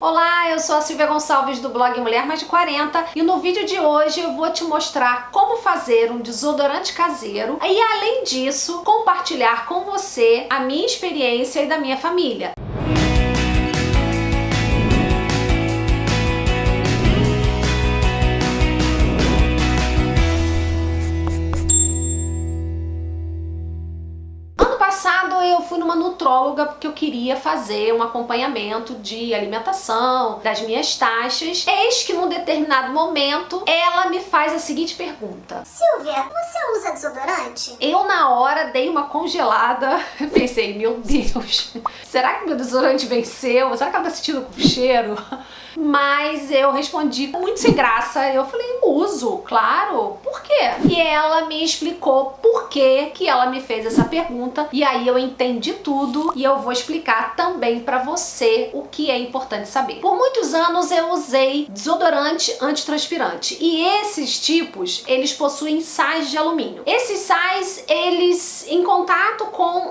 Olá, eu sou a Silvia Gonçalves do blog Mulher Mais de 40 e no vídeo de hoje eu vou te mostrar como fazer um desodorante caseiro e além disso compartilhar com você a minha experiência e da minha família. Eu fui numa nutróloga porque eu queria fazer um acompanhamento de alimentação, das minhas taxas. Eis que num determinado momento ela me faz a seguinte pergunta. Silvia, você usa desodorante? Eu na hora dei uma congelada, pensei, meu Deus, será que meu desodorante venceu? Será que ela tá sentindo com cheiro? Mas eu respondi muito sem graça. Eu falei, uso, claro. Por quê? E ela me explicou por que que ela me fez essa pergunta. E aí eu entendi tudo e eu vou explicar também pra você o que é importante saber. Por muitos anos eu usei desodorante antitranspirante. E esses tipos, eles possuem sais de alumínio. Esses sais, eles em contato com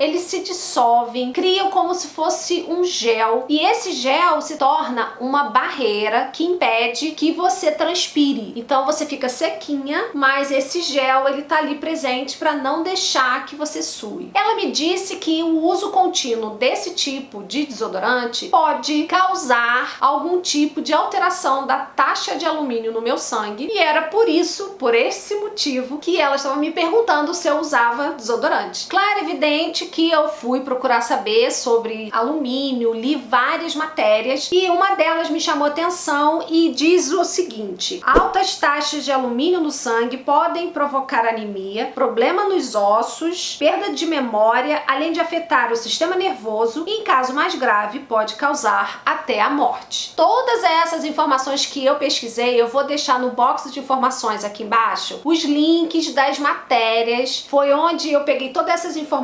eles se dissolvem, criam como se fosse um gel. E esse gel se torna uma barreira que impede que você transpire. Então você fica sequinha, mas esse gel ele tá ali presente para não deixar que você sue. Ela me disse que o uso contínuo desse tipo de desodorante pode causar algum tipo de alteração da taxa de alumínio no meu sangue e era por isso, por esse motivo, que ela estava me perguntando se eu usava desodorante. Claro, evidente que eu fui procurar saber sobre alumínio, li várias matérias e uma delas me chamou atenção e diz o seguinte: altas taxas de alumínio no sangue podem provocar anemia, problema nos ossos, perda de memória, além de afetar o sistema nervoso e, em caso mais grave, pode causar até a morte. Todas essas informações que eu pesquisei, eu vou deixar no box de informações aqui embaixo os links das matérias. Foi onde eu peguei todas essas informações.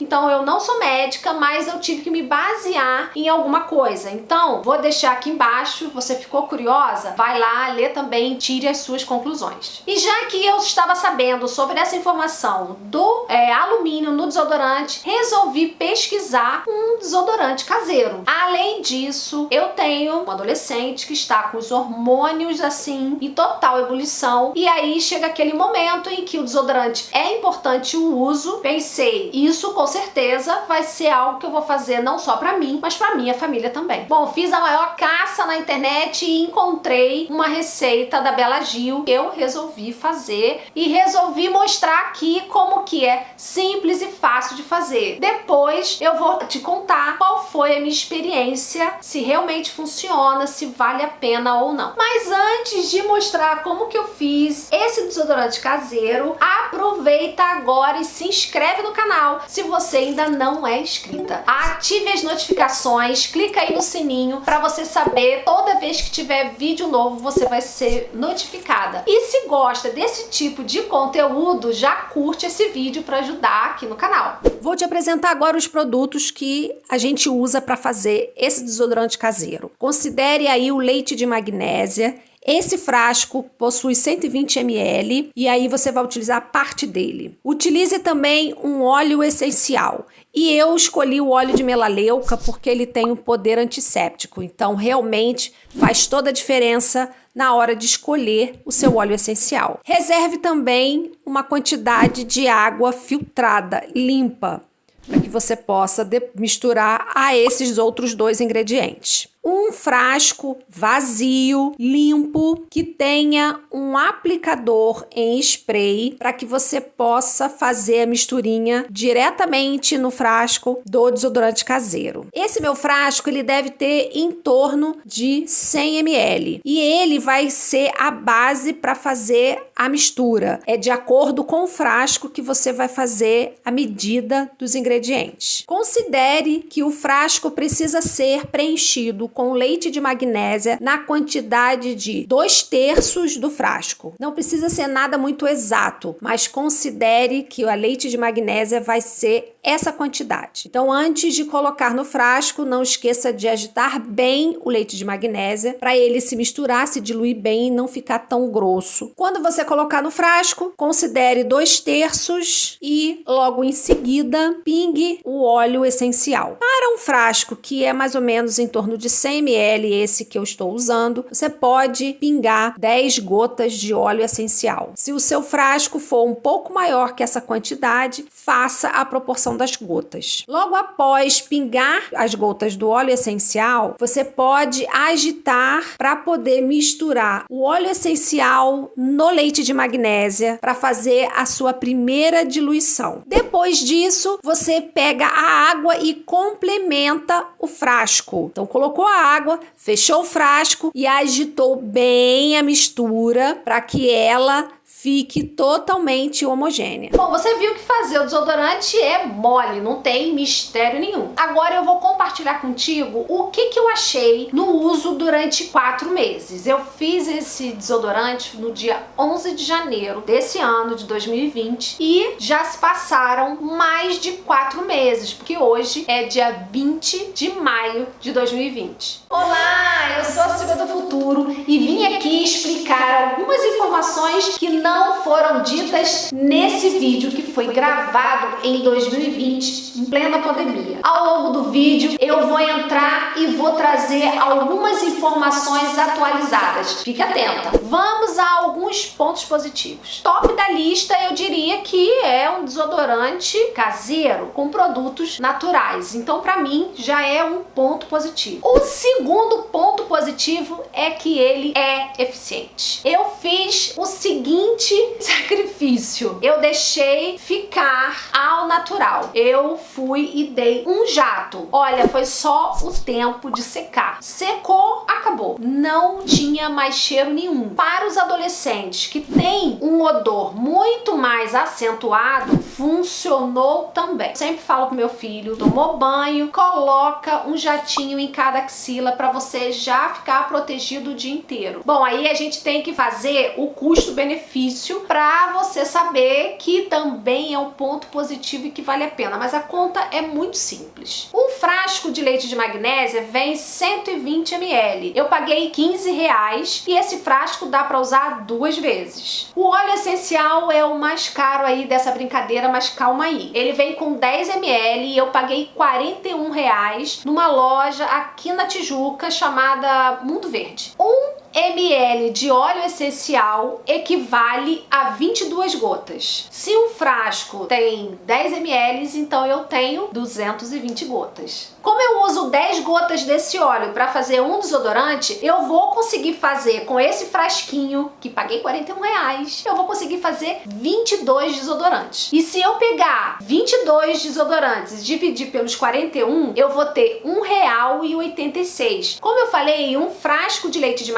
Então, eu não sou médica, mas eu tive que me basear em alguma coisa. Então, vou deixar aqui embaixo, você ficou curiosa? Vai lá, lê também tire as suas conclusões. E já que eu estava sabendo sobre essa informação do é, alumínio no desodorante, resolvi pesquisar um desodorante caseiro. Além disso, eu tenho um adolescente que está com os hormônios assim em total ebulição e aí chega aquele momento em que o desodorante é importante o uso. Pensei, isso com certeza vai ser algo que eu vou fazer não só para mim, mas para minha família também. Bom, fiz a maior caça na internet e encontrei uma receita da Bela Gil que eu resolvi fazer e resolvi mostrar aqui como que é simples e fácil de fazer. Depois eu vou te contar qual foi a minha experiência, se realmente funciona, se vale a pena ou não. Mas antes de mostrar como que eu fiz esse desodorante caseiro, aproveita agora e se inscreve no canal se você ainda não é inscrita. Ative as notificações, clica aí no sininho para você saber toda vez que tiver vídeo novo você vai ser notificada. E se gosta desse tipo de conteúdo, já curte esse vídeo para ajudar aqui no canal. Vou te apresentar agora os produtos que a gente usa para fazer esse desodorante caseiro. Considere aí o leite de magnésia, esse frasco possui 120 ml e aí você vai utilizar parte dele. Utilize também um óleo essencial. E eu escolhi o óleo de melaleuca porque ele tem um poder antisséptico. Então, realmente faz toda a diferença na hora de escolher o seu óleo essencial. Reserve também uma quantidade de água filtrada, limpa, para que você possa misturar a esses outros dois ingredientes um frasco vazio, limpo, que tenha um aplicador em spray para que você possa fazer a misturinha diretamente no frasco do desodorante caseiro. Esse meu frasco ele deve ter em torno de 100 ml e ele vai ser a base para fazer a mistura. É de acordo com o frasco que você vai fazer a medida dos ingredientes. Considere que o frasco precisa ser preenchido com leite de magnésia na quantidade de 2 terços do frasco. Não precisa ser nada muito exato, mas considere que o leite de magnésia vai ser essa quantidade. Então, antes de colocar no frasco, não esqueça de agitar bem o leite de magnésia para ele se misturar, se diluir bem e não ficar tão grosso. Quando você colocar no frasco, considere dois terços e logo em seguida pingue o óleo essencial. Para um frasco que é mais ou menos em torno de 100 ml, esse que eu estou usando, você pode pingar 10 gotas de óleo essencial. Se o seu frasco for um pouco maior que essa quantidade, faça a proporção das gotas. Logo após pingar as gotas do óleo essencial, você pode agitar para poder misturar o óleo essencial no leite de magnésia para fazer a sua primeira diluição. Depois disso, você pega a água e complementa o frasco. Então colocou a água, fechou o frasco e agitou bem a mistura para que ela fique totalmente homogênea. Bom, você viu que fazer o desodorante é mole, não tem mistério nenhum. Agora eu vou compartilhar contigo o que, que eu achei no uso durante quatro meses. Eu fiz esse desodorante no dia 11 de janeiro desse ano, de 2020, e já se passaram mais de quatro meses, porque hoje é dia 20 de maio de 2020. Olá, eu sou a Silvia do Futuro e vim aqui explicar algumas informações que não foram ditas nesse vídeo que foi gravado em 2020, em plena pandemia. Ao longo do vídeo eu vou entrar e vou trazer algumas informações atualizadas. Fique atenta. Vamos a alguns pontos positivos. Top da lista eu diria que é um desodorante caseiro com produtos naturais. Então para mim já é um ponto positivo. O segundo ponto positivo é que ele é eficiente. Eu fiz o seguinte sacrifício. Eu deixei ficar ao natural. Eu fui e dei um jato. Olha, foi só o tempo de secar. Secou, acabou. Não tinha mais cheiro nenhum. Para os adolescentes que têm um odor muito mais acentuado, funcionou também. Sempre falo pro meu filho, tomou banho, coloca um jatinho em cada axila para você já ficar protegido o dia inteiro. Bom, aí a gente tem que fazer o custo-benefício benefício para você saber que também é um ponto positivo e que vale a pena, mas a conta é muito simples. Um frasco de leite de magnésia vem 120 ml. Eu paguei 15 reais e esse frasco dá para usar duas vezes. O óleo essencial é o mais caro aí dessa brincadeira, mas calma aí. Ele vem com 10 ml e eu paguei 41 reais numa loja aqui na Tijuca chamada Mundo Verde. Um ml de óleo essencial equivale a 22 gotas. Se um frasco tem 10 ml, então eu tenho 220 gotas. Como eu uso 10 gotas desse óleo para fazer um desodorante, eu vou conseguir fazer com esse frasquinho, que paguei 41 reais, eu vou conseguir fazer 22 desodorantes. E se eu pegar 22 desodorantes e dividir pelos 41, eu vou ter R$1,86. Como eu falei, um frasco de leite de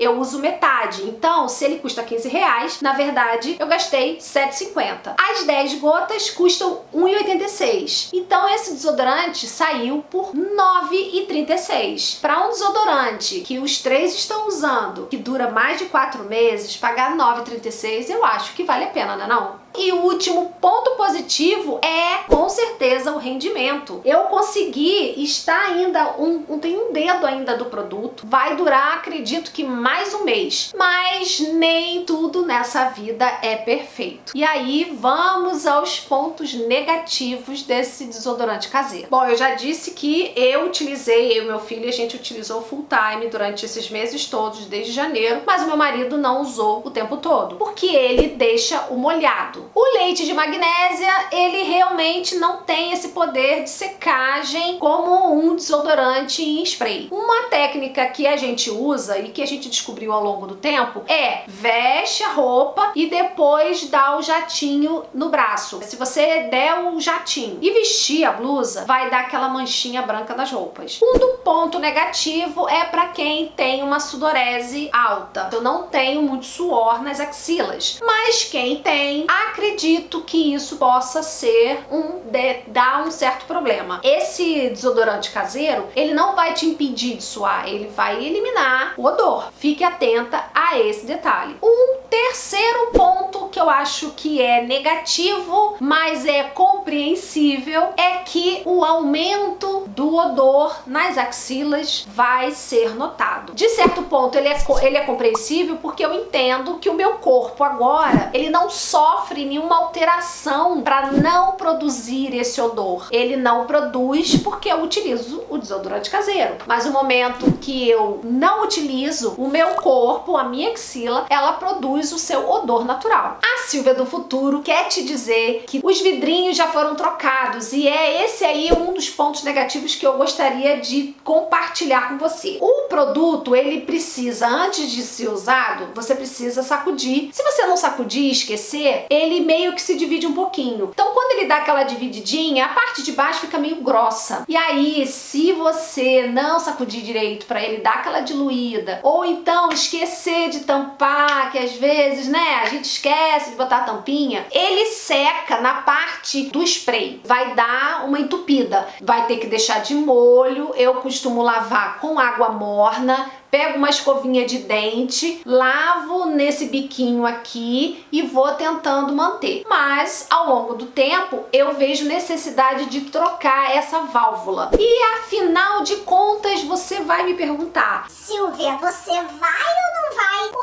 eu uso metade. Então, se ele custa 15 reais, na verdade, eu gastei 7,50. As 10 gotas custam 1,86. Então, esse desodorante saiu por 9,36. Para um desodorante que os três estão usando, que dura mais de 4 meses, pagar 9,36 eu acho que vale a pena, não é não? E o último ponto positivo é, com certeza, o rendimento. Eu consegui, está ainda, um, um, tem um dedo ainda do produto, vai durar, acredito que mais um mês. Mas nem tudo nessa vida é perfeito. E aí, vamos aos pontos negativos desse desodorante caseiro. Bom, eu já disse que eu utilizei, eu e meu filho, a gente utilizou full time durante esses meses todos, desde janeiro, mas o meu marido não usou o tempo todo, porque ele deixa o molhado. O leite de magnésia, ele realmente não tem esse poder de secagem como um desodorante em spray. Uma técnica que a gente usa e que a gente descobriu ao longo do tempo é veste a roupa e depois dá o jatinho no braço. Se você der o jatinho e vestir a blusa, vai dar aquela manchinha branca nas roupas. Um do ponto negativo é para quem tem uma sudorese alta. Eu não tenho muito suor nas axilas, mas quem tem, a acredito que isso possa ser um de, dar um certo problema. Esse desodorante caseiro, ele não vai te impedir de suar, ele vai eliminar o odor. Fique atenta a esse detalhe. Um terceiro ponto que eu acho que é negativo, mas é compreensível, é que o aumento do odor nas axilas vai ser notado. De certo ponto, ele é, ele é compreensível porque eu entendo que o meu corpo agora, ele não sofre nenhuma alteração para não produzir esse odor. Ele não produz porque eu utilizo o desodorante caseiro. Mas no momento que eu não utilizo, o meu corpo, a minha axila, ela produz o seu odor natural. A Silvia do Futuro quer te dizer que os vidrinhos já foram trocados e é esse aí um dos pontos negativos que eu gostaria de compartilhar com você. O produto, ele precisa, antes de ser usado, você precisa sacudir. Se você não sacudir esquecer, ele meio que se divide um pouquinho. Então, quando ele dá aquela divididinha, a parte de baixo fica meio grossa. E aí, se você não sacudir direito para ele dar aquela diluída, ou então esquecer de tampar, que às vezes, né, a gente esquece de botar a tampinha, ele seca na parte do spray. Vai dar uma entupida. Vai ter que deixar de molho. Eu costumo lavar com água morna pego uma escovinha de dente, lavo nesse biquinho aqui e vou tentando manter. Mas ao longo do tempo eu vejo necessidade de trocar essa válvula. E afinal de contas você vai me perguntar: Silvia, você vai ou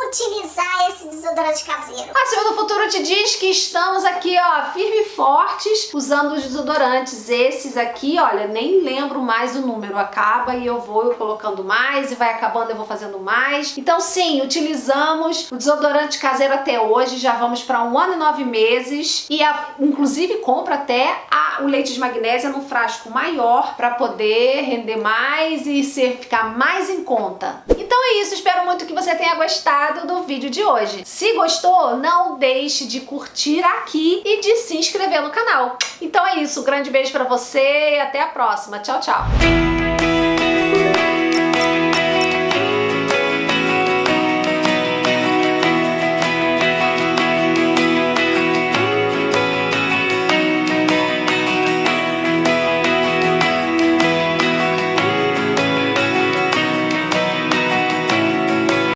utilizar esse desodorante caseiro? A Silvia do Futuro te diz que estamos aqui, ó, firme e fortes, usando os desodorantes. Esses aqui, olha, nem lembro mais o número. Acaba e eu vou colocando mais e vai acabando, eu vou fazendo mais. Então sim, utilizamos o desodorante caseiro até hoje, já vamos para um ano e nove meses e a, inclusive compra até a, o leite de magnésia num frasco maior para poder render mais e ser, ficar mais em conta. Então é isso, espero muito que você tenha gostado do vídeo de hoje. Se gostou, não deixe de curtir aqui e de se inscrever no canal. Então é isso, um grande beijo para você e até a próxima. Tchau, tchau!